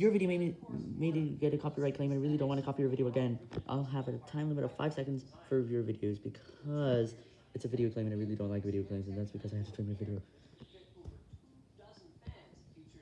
your video made me, made me get a copyright claim, I really don't want to copy your video again. I'll have a time limit of 5 seconds for your videos, because it's a video claim, and I really don't like video claims, and that's because I have to trim my video.